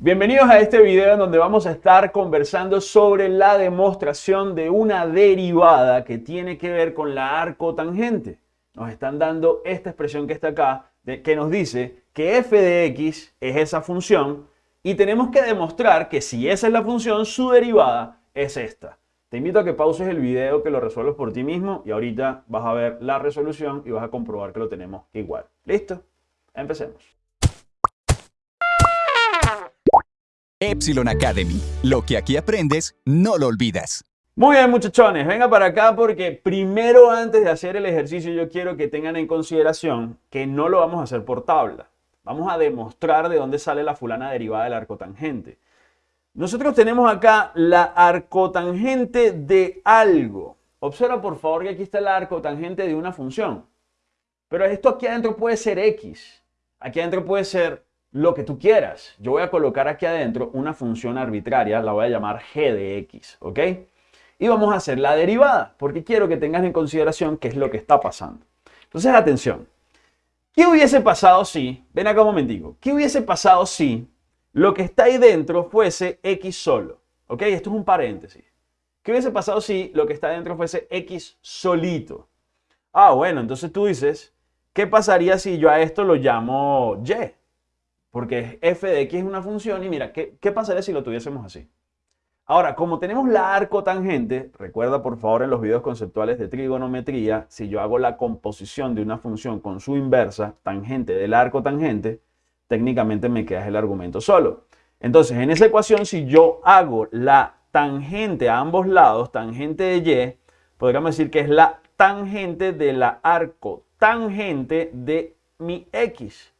Bienvenidos a este video en donde vamos a estar conversando sobre la demostración de una derivada que tiene que ver con la arcotangente. Nos están dando esta expresión que está acá, que nos dice que f de x es esa función y tenemos que demostrar que si esa es la función, su derivada es esta. Te invito a que pauses el video, que lo resuelvas por ti mismo y ahorita vas a ver la resolución y vas a comprobar que lo tenemos igual. ¿Listo? Empecemos. Epsilon Academy. Lo que aquí aprendes, no lo olvidas. Muy bien muchachones, venga para acá porque primero antes de hacer el ejercicio yo quiero que tengan en consideración que no lo vamos a hacer por tabla. Vamos a demostrar de dónde sale la fulana derivada del arcotangente. Nosotros tenemos acá la arcotangente de algo. Observa por favor que aquí está la arcotangente de una función. Pero esto aquí adentro puede ser x. Aquí adentro puede ser lo que tú quieras. Yo voy a colocar aquí adentro una función arbitraria, la voy a llamar g de x, ¿ok? Y vamos a hacer la derivada, porque quiero que tengas en consideración qué es lo que está pasando. Entonces, atención. ¿Qué hubiese pasado si, ven acá un momentico, qué hubiese pasado si lo que está ahí dentro fuese x solo? ¿Ok? Esto es un paréntesis. ¿Qué hubiese pasado si lo que está dentro fuese x solito? Ah, bueno, entonces tú dices, ¿qué pasaría si yo a esto lo llamo y? Porque f de x es una función y mira, ¿qué, ¿qué, pasaría si lo tuviésemos así? Ahora, como tenemos la arcotangente, recuerda por favor en los videos conceptuales de trigonometría, si yo hago la composición de una función con su inversa, tangente del arcotangente, técnicamente me queda el argumento solo. Entonces, en esa ecuación, si yo hago la tangente a ambos lados, tangente de y, podríamos decir que es la tangente de la arcotangente de mi x.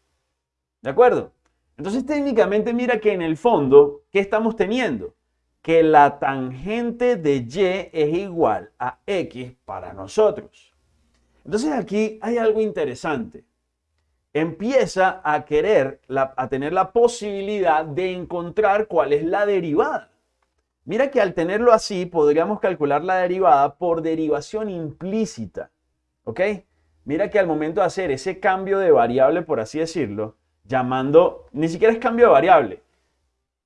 ¿De acuerdo? Entonces técnicamente mira que en el fondo, ¿qué estamos teniendo? Que la tangente de y es igual a x para nosotros. Entonces aquí hay algo interesante. Empieza a querer, a tener la posibilidad de encontrar cuál es la derivada. Mira que al tenerlo así podríamos calcular la derivada por derivación implícita. ¿Ok? Mira que al momento de hacer ese cambio de variable, por así decirlo, llamando, ni siquiera es cambio de variable,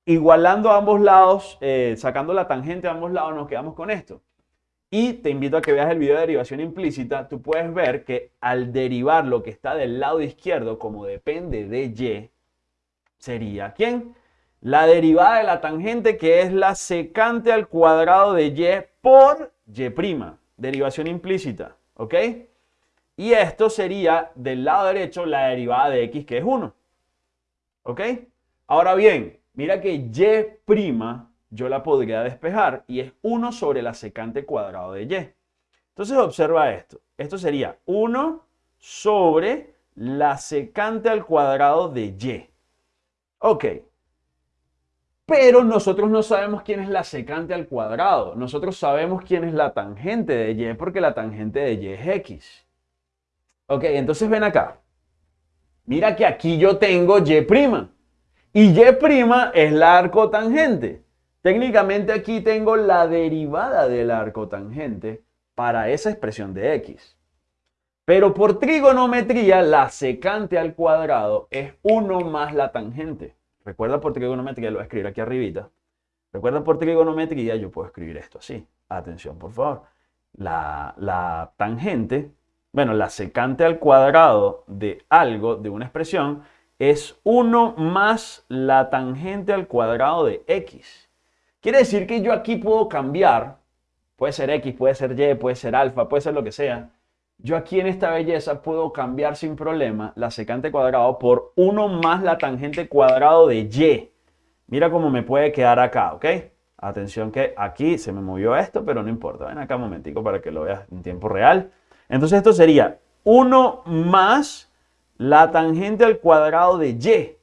igualando a ambos lados, eh, sacando la tangente a ambos lados, nos quedamos con esto. Y te invito a que veas el video de derivación implícita. Tú puedes ver que al derivar lo que está del lado izquierdo, como depende de y, sería ¿quién? La derivada de la tangente que es la secante al cuadrado de y por y'. Derivación implícita. ¿Ok? Y esto sería del lado derecho la derivada de x que es 1. ¿Ok? Ahora bien, mira que y' yo la podría despejar y es 1 sobre la secante cuadrado de y. Entonces observa esto. Esto sería 1 sobre la secante al cuadrado de y. Ok. Pero nosotros no sabemos quién es la secante al cuadrado. Nosotros sabemos quién es la tangente de y porque la tangente de y es x. Ok, entonces ven acá. Mira que aquí yo tengo y'. Y y' es la arcotangente. Técnicamente aquí tengo la derivada de la arcotangente para esa expresión de x. Pero por trigonometría, la secante al cuadrado es 1 más la tangente. Recuerda por trigonometría, lo voy a escribir aquí arribita. Recuerda por trigonometría, yo puedo escribir esto así. Atención, por favor. La, la tangente bueno, la secante al cuadrado de algo, de una expresión, es 1 más la tangente al cuadrado de x. Quiere decir que yo aquí puedo cambiar, puede ser x, puede ser y, puede ser alfa, puede ser lo que sea. Yo aquí en esta belleza puedo cambiar sin problema la secante cuadrado por 1 más la tangente cuadrado de y. Mira cómo me puede quedar acá, ¿ok? Atención que aquí se me movió esto, pero no importa. Ven acá un momentico para que lo veas en tiempo real. Entonces esto sería 1 más la tangente al cuadrado de y.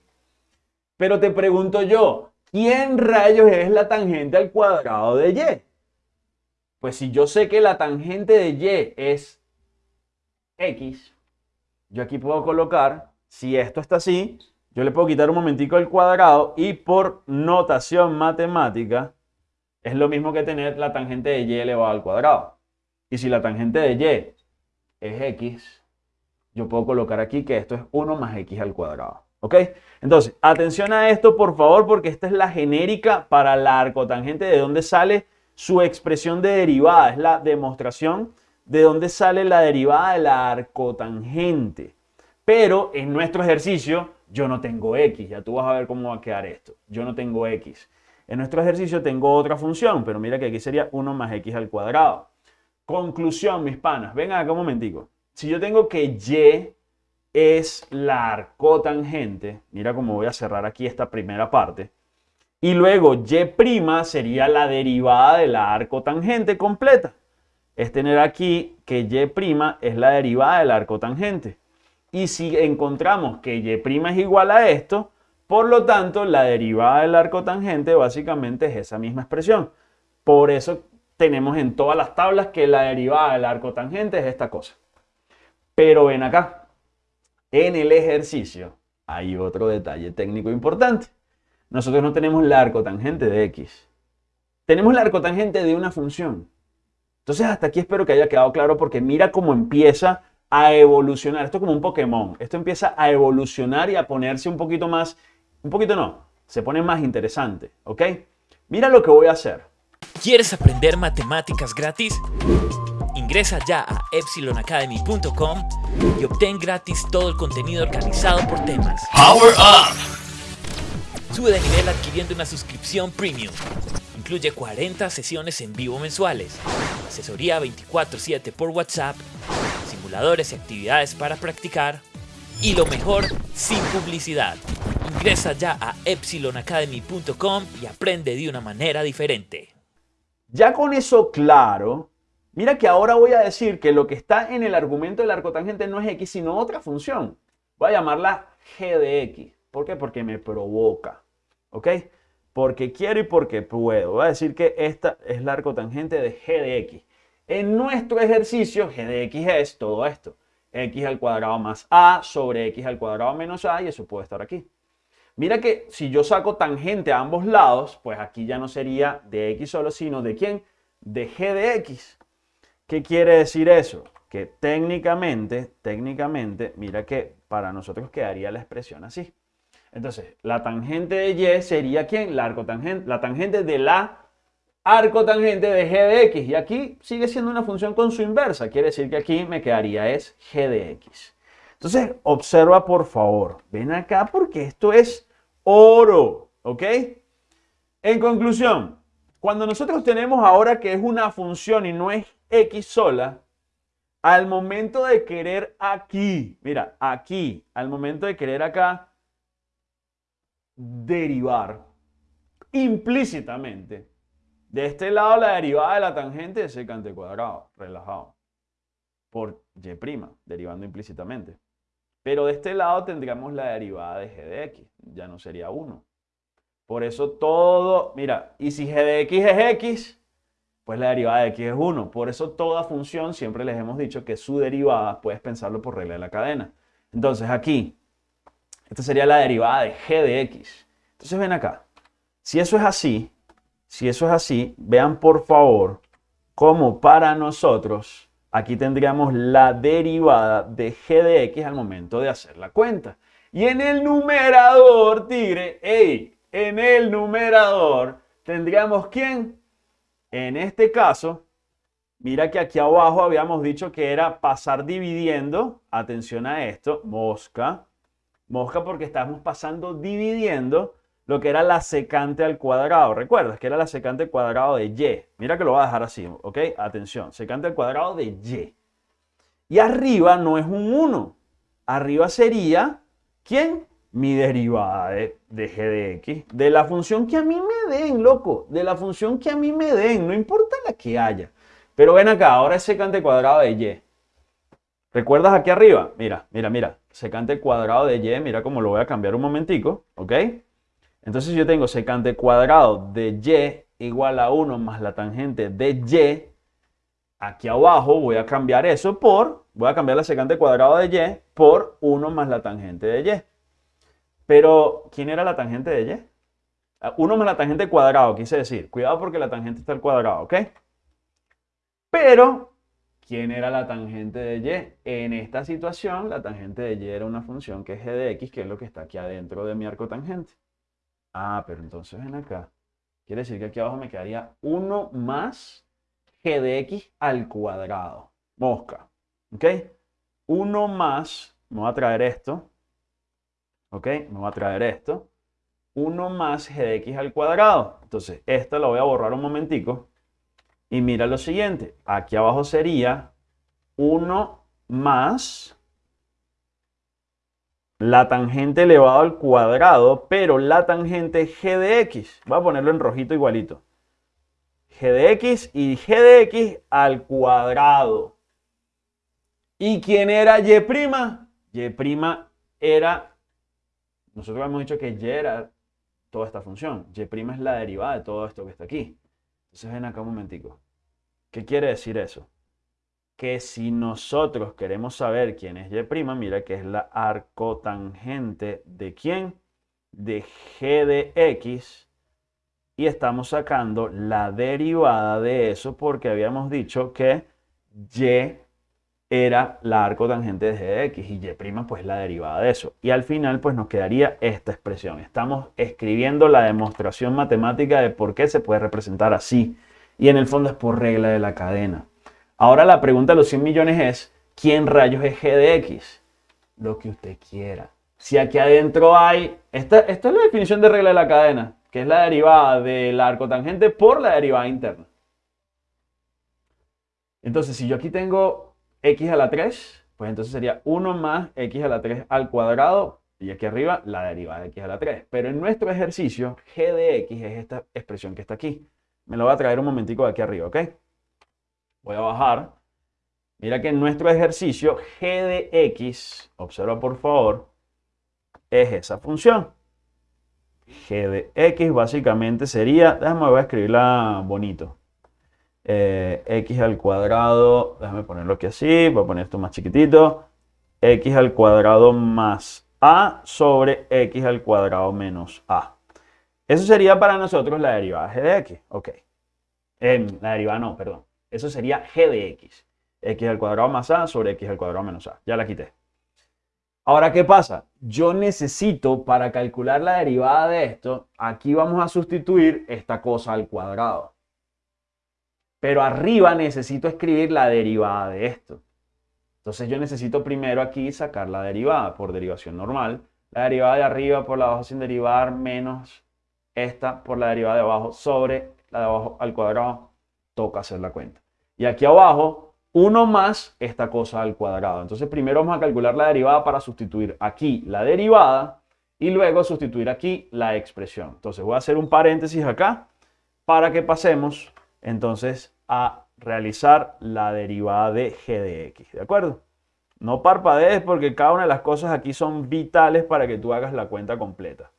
Pero te pregunto yo, ¿quién rayos es la tangente al cuadrado de y? Pues si yo sé que la tangente de y es x, yo aquí puedo colocar, si esto está así, yo le puedo quitar un momentico el cuadrado y por notación matemática es lo mismo que tener la tangente de y elevado al cuadrado. Y si la tangente de y es x, yo puedo colocar aquí que esto es 1 más x al cuadrado. ¿Ok? Entonces, atención a esto, por favor, porque esta es la genérica para la arcotangente de dónde sale su expresión de derivada. Es la demostración de dónde sale la derivada de la arcotangente. Pero en nuestro ejercicio yo no tengo x. Ya tú vas a ver cómo va a quedar esto. Yo no tengo x. En nuestro ejercicio tengo otra función, pero mira que aquí sería 1 más x al cuadrado. Conclusión, mis panas. Vengan acá un momentico. Si yo tengo que y es la arcotangente, mira cómo voy a cerrar aquí esta primera parte, y luego y' sería la derivada de la arcotangente completa. Es tener aquí que y' es la derivada del arcotangente. Y si encontramos que y' es igual a esto, por lo tanto, la derivada del arcotangente básicamente es esa misma expresión. Por eso tenemos en todas las tablas que la derivada del arcotangente es esta cosa. Pero ven acá, en el ejercicio hay otro detalle técnico importante. Nosotros no tenemos la arcotangente de x. Tenemos la arcotangente de una función. Entonces hasta aquí espero que haya quedado claro porque mira cómo empieza a evolucionar. Esto es como un Pokémon. Esto empieza a evolucionar y a ponerse un poquito más, un poquito no, se pone más interesante, ¿ok? Mira lo que voy a hacer. ¿Quieres aprender matemáticas gratis? Ingresa ya a epsilonacademy.com y obtén gratis todo el contenido organizado por temas. Power Up! Sube de nivel adquiriendo una suscripción premium. Incluye 40 sesiones en vivo mensuales, asesoría 24/7 por WhatsApp, simuladores y actividades para practicar, y lo mejor, sin publicidad. Ingresa ya a epsilonacademy.com y aprende de una manera diferente. Ya con eso claro, mira que ahora voy a decir que lo que está en el argumento del arcotangente no es x, sino otra función. Voy a llamarla g de x. ¿Por qué? Porque me provoca. ¿Ok? Porque quiero y porque puedo. Voy a decir que esta es la arcotangente de g de x. En nuestro ejercicio, g de x es todo esto. x al cuadrado más a sobre x al cuadrado menos a y eso puede estar aquí. Mira que si yo saco tangente a ambos lados, pues aquí ya no sería de x solo, sino de quién? De g de x. ¿Qué quiere decir eso? Que técnicamente, técnicamente, mira que para nosotros quedaría la expresión así. Entonces, la tangente de y sería quién? La, arcotangente, la tangente de la arcotangente de g de x. Y aquí sigue siendo una función con su inversa. Quiere decir que aquí me quedaría es g de x. Entonces, observa por favor. Ven acá porque esto es oro, ¿ok? En conclusión, cuando nosotros tenemos ahora que es una función y no es x sola, al momento de querer aquí, mira, aquí, al momento de querer acá derivar implícitamente, de este lado la derivada de la tangente es secante cuadrado, relajado, por y', derivando implícitamente. Pero de este lado tendríamos la derivada de g de x, ya no sería 1. Por eso todo, mira, y si g de x es x, pues la derivada de x es 1. Por eso toda función, siempre les hemos dicho que su derivada puedes pensarlo por regla de la cadena. Entonces aquí, esta sería la derivada de g de x. Entonces ven acá, si eso es así, si eso es así, vean por favor cómo para nosotros aquí tendríamos la derivada de g de x al momento de hacer la cuenta. Y en el numerador, tigre, hey, en el numerador tendríamos quién? En este caso, mira que aquí abajo habíamos dicho que era pasar dividiendo, atención a esto, mosca, mosca porque estamos pasando dividiendo lo que era la secante al cuadrado. ¿Recuerdas que era la secante al cuadrado de y? Mira que lo voy a dejar así, ¿ok? Atención, secante al cuadrado de y. Y arriba no es un 1. Arriba sería, ¿quién? Mi derivada de, de g de x. De la función que a mí me den, loco. De la función que a mí me den. No importa la que haya. Pero ven acá, ahora es secante cuadrado de y. ¿Recuerdas aquí arriba? Mira, mira, mira. Secante cuadrado de y. Mira cómo lo voy a cambiar un momentico. ¿Ok? Entonces yo tengo secante cuadrado de y igual a 1 más la tangente de y. Aquí abajo voy a cambiar eso por, voy a cambiar la secante cuadrado de y por 1 más la tangente de y. Pero, ¿quién era la tangente de y? 1 ah, más la tangente cuadrado, quise decir. Cuidado porque la tangente está al cuadrado, ¿ok? Pero, ¿Quién era la tangente de y? En esta situación, la tangente de y era una función que es g de x, que es lo que está aquí adentro de mi arco tangente. Ah, pero entonces ven acá. Quiere decir que aquí abajo me quedaría 1 más g de x al cuadrado. Mosca. ¿Ok? 1 más, me voy a traer esto. ¿Ok? Me voy a traer esto. 1 más g de x al cuadrado. Entonces, esta lo voy a borrar un momentico. Y mira lo siguiente. Aquí abajo sería 1 más la tangente elevado al cuadrado, pero la tangente g de x. Voy a ponerlo en rojito igualito. g de x y g de x al cuadrado. ¿Y quién era y'? y' era, nosotros hemos dicho que y era toda esta función. y' es la derivada de todo esto que está aquí. Entonces ven acá un momentico. ¿Qué quiere decir eso? Que si nosotros queremos saber quién es y', mira que es la arcotangente de quién? De g de x. Y estamos sacando la derivada de eso porque habíamos dicho que y era la arcotangente de g de x y y' pues la derivada de eso. Y al final pues nos quedaría esta expresión. Estamos escribiendo la demostración matemática de por qué se puede representar así. Y en el fondo es por regla de la cadena. Ahora la pregunta de los 100 millones es, ¿quién rayos es g de x? Lo que usted quiera. Si aquí adentro hay, esta, esta es la definición de regla de la cadena, que es la derivada de la arcotangente por la derivada interna. Entonces, si yo aquí tengo x a la 3, pues entonces sería 1 más x a la 3 al cuadrado y aquí arriba la derivada de x a la 3. Pero en nuestro ejercicio, g de x es esta expresión que está aquí. Me lo voy a traer un momentico de aquí arriba, ¿ok? Voy a bajar. Mira que en nuestro ejercicio, g de x, observa por favor, es esa función. g de x básicamente sería, déjame voy a escribirla bonito. Eh, x al cuadrado, déjame ponerlo aquí así, voy a poner esto más chiquitito, x al cuadrado más a sobre x al cuadrado menos a. Eso sería para nosotros la derivada g de x, ok. La derivada no, perdón. Eso sería g de x. x al cuadrado más a sobre x al cuadrado menos a. Ya la quité. Ahora, ¿qué pasa? Yo necesito, para calcular la derivada de esto, aquí vamos a sustituir esta cosa al cuadrado. Pero arriba necesito escribir la derivada de esto. Entonces yo necesito primero aquí sacar la derivada por derivación normal. La derivada de arriba por la de abajo sin derivar menos esta por la derivada de abajo sobre la de abajo al cuadrado. Toca hacer la cuenta. Y aquí abajo, 1 más esta cosa al cuadrado. Entonces primero vamos a calcular la derivada para sustituir aquí la derivada y luego sustituir aquí la expresión. Entonces voy a hacer un paréntesis acá para que pasemos entonces a realizar la derivada de g de x, ¿de acuerdo? No parpadees porque cada una de las cosas aquí son vitales para que tú hagas la cuenta completa.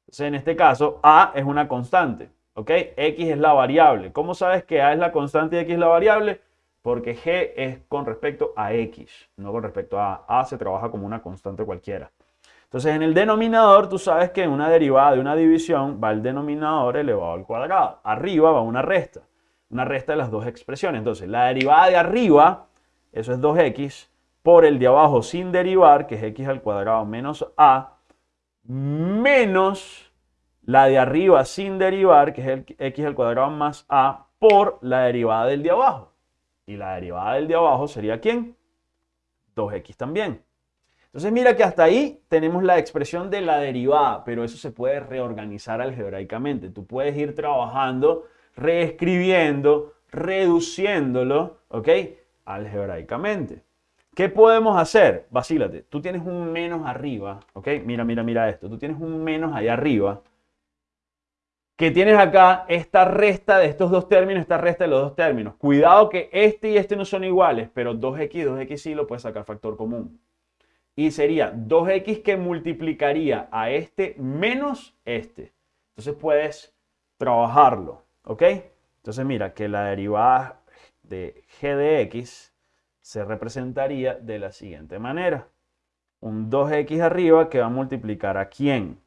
Entonces, en este caso, a es una constante, ¿ok? x es la variable. ¿Cómo sabes que a es la constante y x es la variable? Porque g es con respecto a x, no con respecto a a. se trabaja como una constante cualquiera. Entonces, en el denominador, tú sabes que una derivada de una división va el denominador elevado al cuadrado. Arriba va una resta una resta de las dos expresiones. Entonces, la derivada de arriba, eso es 2x, por el de abajo sin derivar, que es x al cuadrado menos a, menos la de arriba sin derivar, que es el x al cuadrado más a, por la derivada del de abajo. Y la derivada del de abajo sería ¿quién? 2x también. Entonces mira que hasta ahí tenemos la expresión de la derivada, pero eso se puede reorganizar algebraicamente. Tú puedes ir trabajando reescribiendo, reduciéndolo, ¿ok? Algebraicamente. ¿Qué podemos hacer? Vacílate. Tú tienes un menos arriba, ¿ok? Mira, mira, mira esto. Tú tienes un menos ahí arriba. Que tienes acá esta resta de estos dos términos, esta resta de los dos términos. Cuidado que este y este no son iguales, pero 2x y 2x sí lo puedes sacar factor común. Y sería 2x que multiplicaría a este menos este. Entonces puedes trabajarlo. ¿Ok? Entonces mira que la derivada de g de x se representaría de la siguiente manera. Un 2x arriba que va a multiplicar a quién.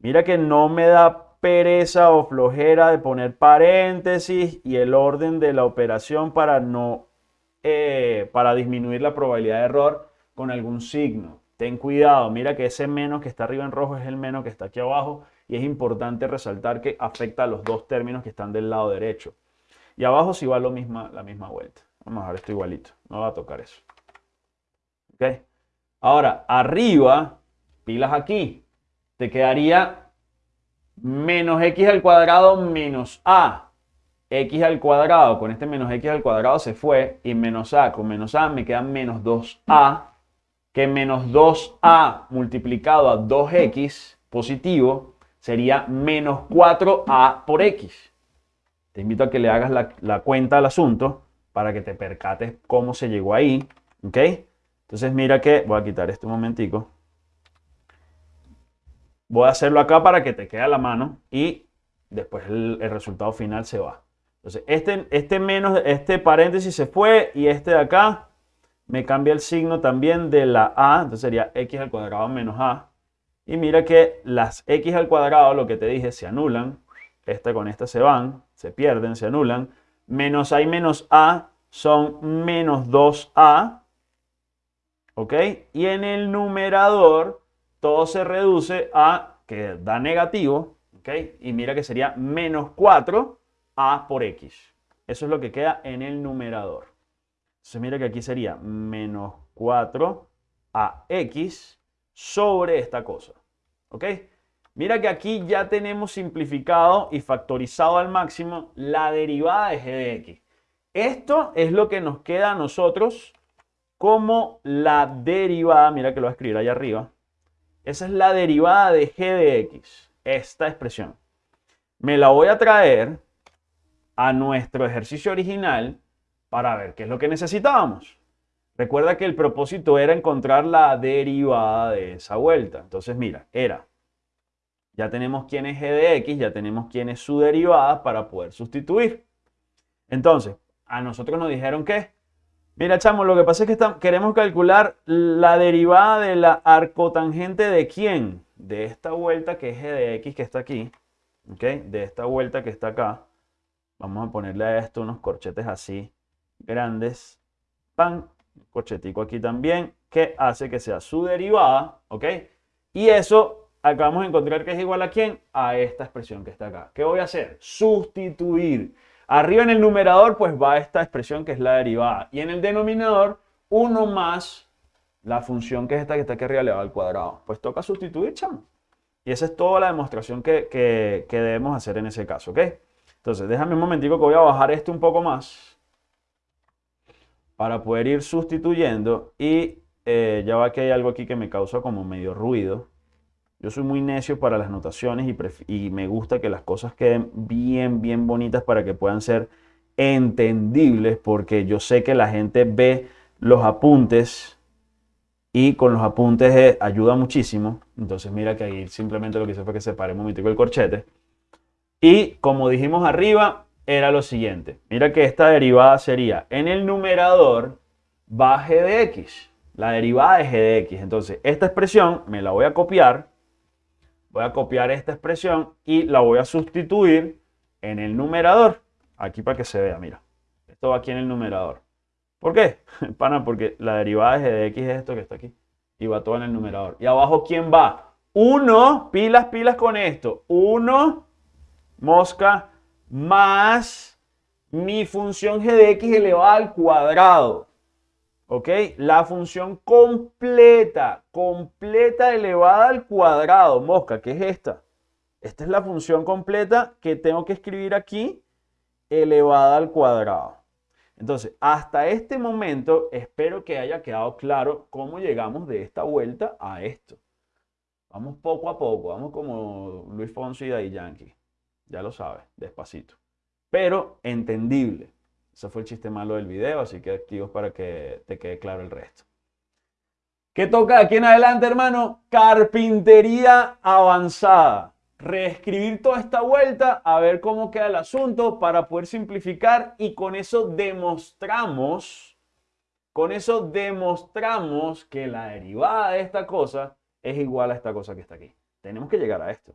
Mira que no me da pereza o flojera de poner paréntesis y el orden de la operación para no eh, para disminuir la probabilidad de error con algún signo. Ten cuidado, mira que ese menos que está arriba en rojo es el menos que está aquí abajo y es importante resaltar que afecta a los dos términos que están del lado derecho. Y abajo sí va lo misma, la misma vuelta. Vamos a ver esto igualito, no va a tocar eso. ¿Ok? Ahora, arriba, pilas aquí, te quedaría menos x al cuadrado menos a. x al cuadrado, con este menos x al cuadrado se fue, y menos a, con menos a me queda menos 2a que menos 2a multiplicado a 2x positivo sería menos 4a por x. Te invito a que le hagas la, cuenta al asunto para que te percates cómo se llegó ahí. ¿Ok? Entonces mira que, voy a quitar este un momentico. Voy a hacerlo acá para que te quede la mano y después el, el resultado final se va. Entonces este, este, menos, este paréntesis se fue y este de acá me cambia el signo también de la a, entonces sería x al cuadrado menos a. Y mira que las x al cuadrado, lo que te dije, se anulan. Esta con esta se van, se pierden, se anulan. Menos a y menos a son menos 2a. ¿Ok? Y en el numerador todo se reduce a que da negativo. ¿Ok? Y mira que sería menos 4a por x. Eso es lo que queda en el numerador. Entonces mira que aquí sería menos 4ax sobre esta cosa. ¿Ok? Mira que aquí ya tenemos simplificado y factorizado al máximo la derivada de g de x. Esto es lo que nos queda a nosotros como la derivada, mira que lo voy a escribir ahí arriba. Esa es la derivada de g de x, esta expresión. Me la voy a traer a nuestro ejercicio original para ver qué es lo que necesitábamos. Recuerda que el propósito era encontrar la derivada de esa vuelta. Entonces, mira, era, ya tenemos quién es g de x, ya tenemos quién es su derivada para poder sustituir. Entonces, a nosotros nos dijeron que, mira, chamo, lo que pasa es que queremos calcular la derivada de la arcotangente de quién? De esta vuelta que es de x que está aquí, ¿ok? De esta vuelta que está acá. Vamos a ponerle a esto unos corchetes así grandes, pan, corchetico aquí también, que hace que sea su derivada, ¿ok? Y eso acabamos de encontrar que es igual a quién? A esta expresión que está acá. ¿Qué voy a hacer? Sustituir. Arriba en el numerador pues va esta expresión que es la derivada. Y en el denominador, uno más la función que es esta que está aquí arriba elevado al cuadrado. Pues toca sustituir, chamo. Y esa es toda la demostración que, que, que debemos hacer en ese caso, ¿ok? Entonces, déjame un momentico que voy a bajar este un poco más para poder ir sustituyendo y eh, ya va que hay algo aquí que me causa como medio ruido. Yo soy muy necio para las notaciones y, me gusta que las cosas queden bien, bien bonitas para que puedan ser entendibles porque yo sé que la gente ve los apuntes y con los apuntes eh, ayuda muchísimo. Entonces mira que ahí simplemente lo que hice fue que separé un momentico el corchete. Y como dijimos arriba, era lo siguiente. Mira que esta derivada sería, en el numerador va g de x. La derivada de g de x. Entonces, esta expresión me la voy a copiar. Voy a copiar esta expresión y la voy a sustituir en el numerador. Aquí para que se vea, mira. Esto va aquí en el numerador. ¿Por qué? Pana, porque la derivada de g de x es esto que está aquí. Y va todo en el numerador. Y abajo, ¿quién va? 1, pilas, pilas con esto. 1, mosca, más mi función g de x elevada al cuadrado. ¿Ok? La función completa, completa elevada al cuadrado. Mosca, ¿qué es esta? Esta es la función completa que tengo que escribir aquí, elevada al cuadrado. Entonces, hasta este momento, espero que haya quedado claro cómo llegamos de esta vuelta a esto. Vamos poco a poco, vamos como Luis Fonsi y Daddy Yankee. Ya lo sabes, despacito. Pero entendible. Ese fue el chiste malo del video, así que activos para que te quede claro el resto. ¿Qué toca aquí en adelante, hermano? Carpintería avanzada. Reescribir toda esta vuelta, a ver cómo queda el asunto para poder simplificar y con eso demostramos, con eso demostramos que la derivada de esta cosa es igual a esta cosa que está aquí. Tenemos que llegar a esto.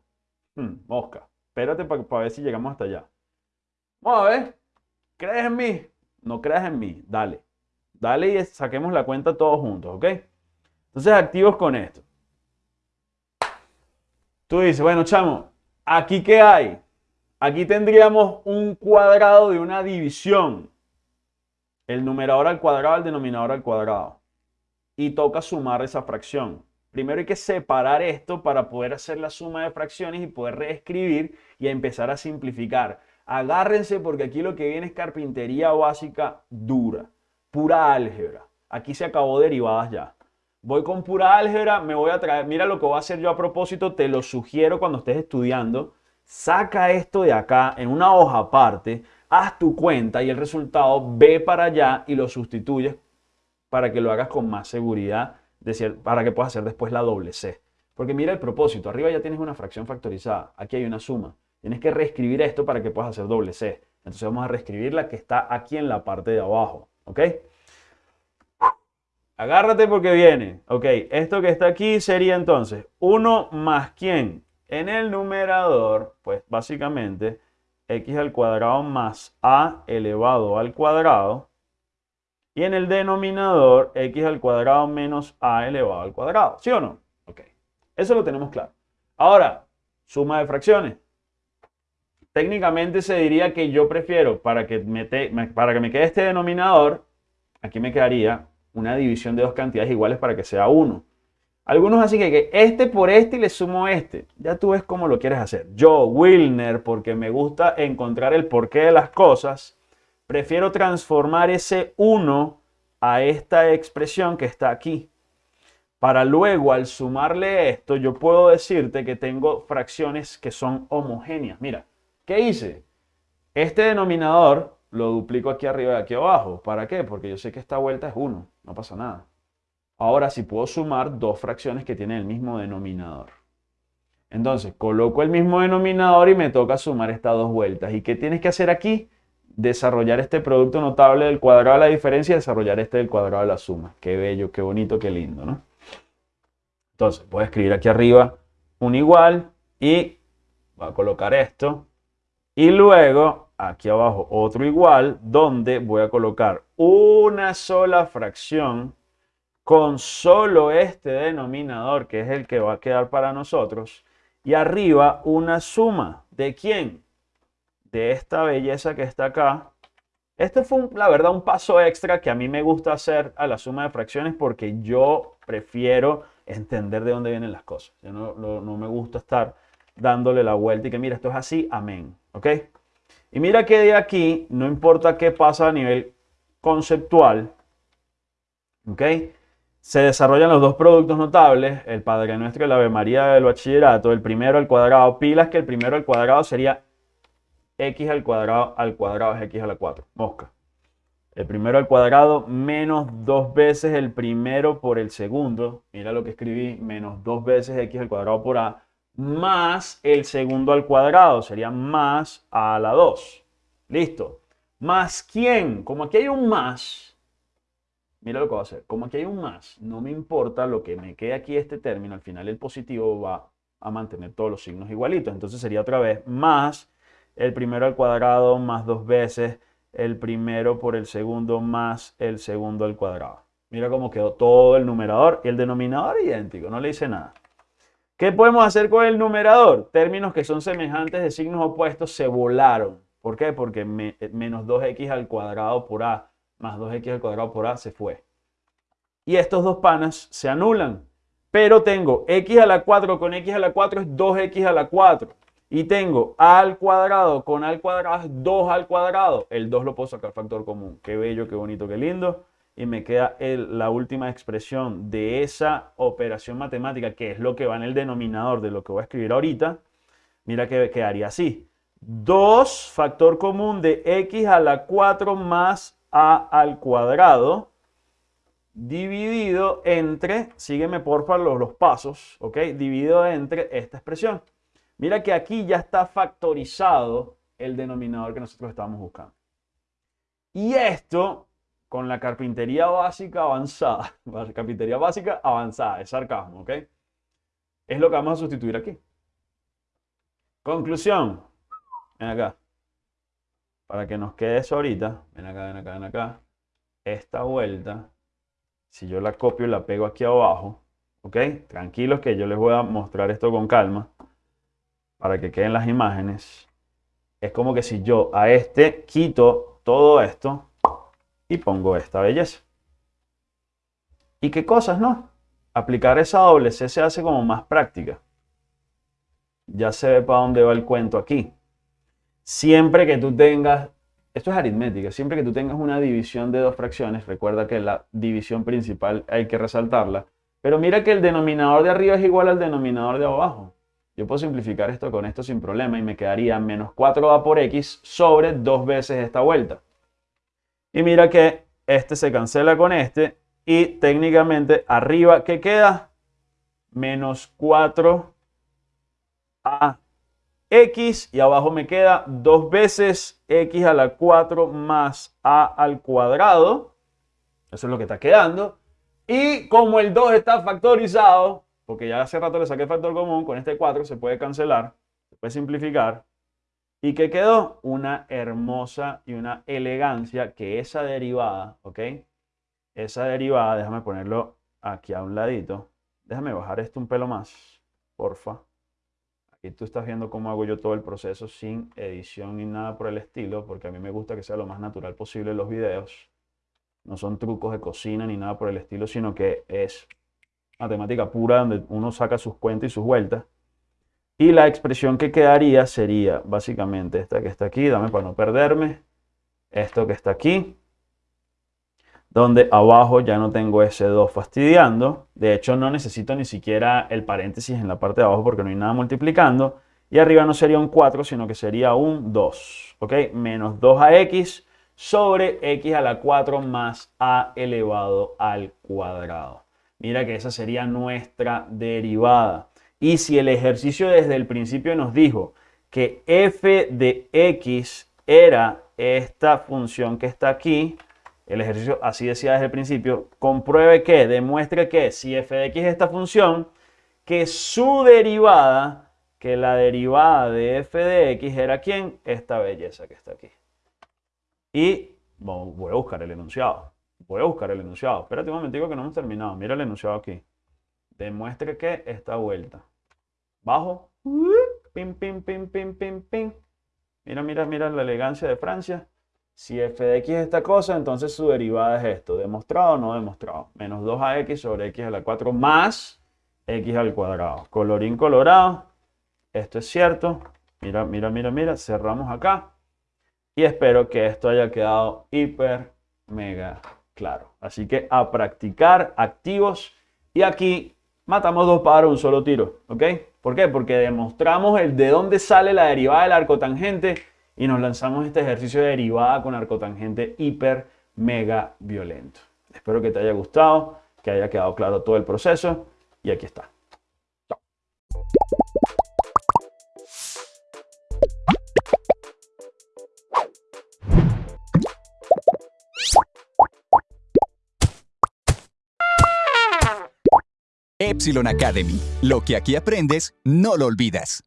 Hmm, mosca. Espérate para ver si llegamos hasta allá. Vamos a ver. ¿Crees en mí? No creas en mí. Dale. Dale y saquemos la cuenta todos juntos, ¿ok? Entonces, activos con esto. Tú dices, bueno, chamo, ¿aquí qué hay? Aquí tendríamos un cuadrado de una división. El numerador al cuadrado, el denominador al cuadrado. Y toca sumar esa fracción. Primero hay que separar esto para poder hacer la suma de fracciones y poder reescribir y empezar a simplificar. Agárrense porque aquí lo que viene es carpintería básica dura, pura álgebra. Aquí se acabó derivadas ya. Voy con pura álgebra, me voy a traer, mira lo que voy a hacer yo a propósito, te lo sugiero cuando estés estudiando. Saca esto de acá en una hoja aparte, haz tu cuenta y el resultado ve para allá y lo sustituyes para que lo hagas con más seguridad, para que puedas hacer después la doble C. Porque mira el propósito, arriba ya tienes una fracción factorizada, aquí hay una suma. Tienes que reescribir esto para que puedas hacer doble C. Entonces vamos a reescribir la que está aquí en la parte de abajo. ¿Ok? Agárrate porque viene. Ok, esto que está aquí sería entonces 1 más quién. En el numerador, pues básicamente x al cuadrado más a elevado al cuadrado. Y en el denominador, x al cuadrado menos a elevado al cuadrado. ¿Sí o no? Ok, eso lo tenemos claro. Ahora, suma de fracciones técnicamente se diría que yo prefiero, para que me, para que me quede este denominador, aquí me quedaría una división de dos cantidades iguales para que sea 1. Algunos así que, que este por este y le sumo este. Ya tú ves cómo lo quieres hacer. Yo, Wilner, porque me gusta encontrar el porqué de las cosas, prefiero transformar ese 1 a esta expresión que está aquí. Para luego, al sumarle esto, yo puedo decirte que tengo fracciones que son homogéneas. Mira, ¿Qué hice? Este denominador lo duplico aquí arriba y aquí abajo. ¿Para qué? Porque yo sé que esta vuelta es 1, no pasa nada. Ahora sí puedo sumar dos fracciones que tienen el mismo denominador. Entonces, coloco el mismo denominador y me toca sumar estas dos vueltas. ¿Y qué tienes que hacer aquí? Desarrollar este producto notable del cuadrado de la diferencia y desarrollar este del cuadrado de la suma. Qué bello, qué bonito, qué lindo, ¿no? Entonces, voy a escribir aquí arriba un igual y voy a colocar esto y luego, aquí abajo, otro igual, donde voy a colocar una sola fracción con solo este denominador, que es el que va a quedar para nosotros. Y arriba una suma. ¿De quién? De esta belleza que está acá. Este fue, la verdad, un paso extra que a mí me gusta hacer a la suma de fracciones porque yo prefiero entender de dónde vienen las cosas. Yo no, no me gusta estar dándole la vuelta y que mira, esto es así, amén. ¿Ok? Y mira que de aquí, no importa qué pasa a nivel conceptual, ¿ok? Se desarrollan los dos productos notables, el Padre Nuestro y la Ave María del Bachillerato, el primero al cuadrado, pilas que el primero al cuadrado sería x al cuadrado al cuadrado es x a la 4, mosca. El primero al cuadrado menos dos veces el primero por el segundo, mira lo que escribí, menos dos veces x al cuadrado por a, más el segundo al cuadrado, sería más a la 2. Listo. ¿Más quién? Como aquí hay un más, mira lo que voy a hacer. Como aquí hay un más, no me importa lo que me quede aquí este término, al final el positivo va a mantener todos los signos igualitos. Entonces sería otra vez más el primero al cuadrado más dos veces el primero por el segundo más el segundo al cuadrado. Mira cómo quedó todo el numerador y el denominador idéntico, no le hice nada. ¿Qué podemos hacer con el numerador? Términos que son semejantes de signos opuestos se volaron. ¿Por qué? Porque eh, menos 2x al cuadrado por a más 2x al cuadrado por a se fue. Y estos dos panas se anulan. Pero tengo x a la 4 con x a la 4 es 2x a la 4. Y tengo a al cuadrado con a al cuadrado es 2 al cuadrado. El 2 lo puedo sacar factor común. Qué bello, qué bonito, qué lindo y me queda la última expresión de esa operación matemática, que es lo que va en el denominador de lo que voy a escribir ahorita, mira que quedaría así. 2 factor común de x a la 4 más a al cuadrado dividido entre, sígueme porfa los, los pasos, ¿ok? Dividido entre esta expresión. Mira que aquí ya está factorizado el denominador que nosotros estamos buscando. Y esto con la carpintería básica avanzada. Carpintería básica avanzada, es sarcasmo, ¿ok? Es lo que vamos a sustituir aquí. Conclusión. Ven acá. Para que nos quede eso ahorita. Ven acá, ven acá, ven acá. esta vuelta, si yo la copio y la pego aquí abajo, ¿ok? Tranquilos que yo les voy a mostrar esto con calma para que queden las imágenes. Es como que si yo a este quito todo esto y pongo esta belleza. ¿Y qué cosas, no? Aplicar esa doble C se hace como más práctica. Ya se ve para dónde va el cuento aquí. Siempre que tú tengas, esto es aritmética, siempre que tú tengas una división de dos fracciones, recuerda que la división principal hay que resaltarla, pero mira que el denominador de arriba es igual al denominador de abajo. Yo puedo simplificar esto con esto sin problema y me quedaría menos 4a por x sobre dos veces esta vuelta. Y mira que este se cancela con este y técnicamente arriba, ¿qué queda? Menos 4a x y abajo me queda dos veces x a la 4 más a al cuadrado. Eso es lo que está quedando. Y como el 2 está factorizado, porque ya hace rato le saqué el factor común, con este 4 se puede cancelar, se puede simplificar. ¿Y qué quedó? Una hermosa y una elegancia que esa derivada, ¿ok? Esa derivada, déjame ponerlo aquí a un ladito. Déjame bajar esto un pelo más, porfa. Y tú estás viendo cómo hago yo todo el proceso sin edición ni nada por el estilo, porque a mí me gusta que sea lo más natural posible los videos. No son trucos de cocina ni nada por el estilo, sino que es matemática pura donde uno saca sus cuentas y sus vueltas. Y la expresión que quedaría sería básicamente esta que está aquí, dame para no perderme, esto que está aquí, donde abajo ya no tengo ese 2 fastidiando. De hecho, no necesito ni siquiera el paréntesis en la parte de abajo porque no hay nada multiplicando. Y arriba no sería un 4, sino que sería un 2. ¿Ok? Menos 2ax sobre x a la 4 más a elevado al cuadrado. Mira que esa sería nuestra derivada. Y si el ejercicio desde el principio nos dijo que f de x era esta función que está aquí, el ejercicio así decía desde el principio, compruebe que, demuestre que si f de x es esta función, que su derivada, que la derivada de f de x era quién? Esta belleza que está aquí. Y voy a buscar el enunciado. Voy a buscar el enunciado. Espérate un momentico que no hemos terminado. Mira el enunciado aquí. Demuestre que esta vuelta. Bajo. Pim, pim, pim, pim, pim, pim. Mira, mira, mira la elegancia de Francia. Si f de x es esta cosa, entonces su derivada es esto. ¿Demostrado o no demostrado? Menos 2ax sobre x a la 4 más x al cuadrado. Colorín colorado. Esto es cierto. Mira, mira, mira, mira. Cerramos acá. Y espero que esto haya quedado hiper, mega claro. Así que a practicar activos. Y aquí matamos dos pájaros un solo tiro. ¿Ok? ¿Por qué? Porque demostramos el de dónde sale la derivada del arco tangente y nos lanzamos este ejercicio de derivada con arcotangente hiper mega violento. Espero que te haya gustado, que haya quedado claro todo el proceso y aquí está. Epsilon Academy. Lo que aquí aprendes, no lo olvidas.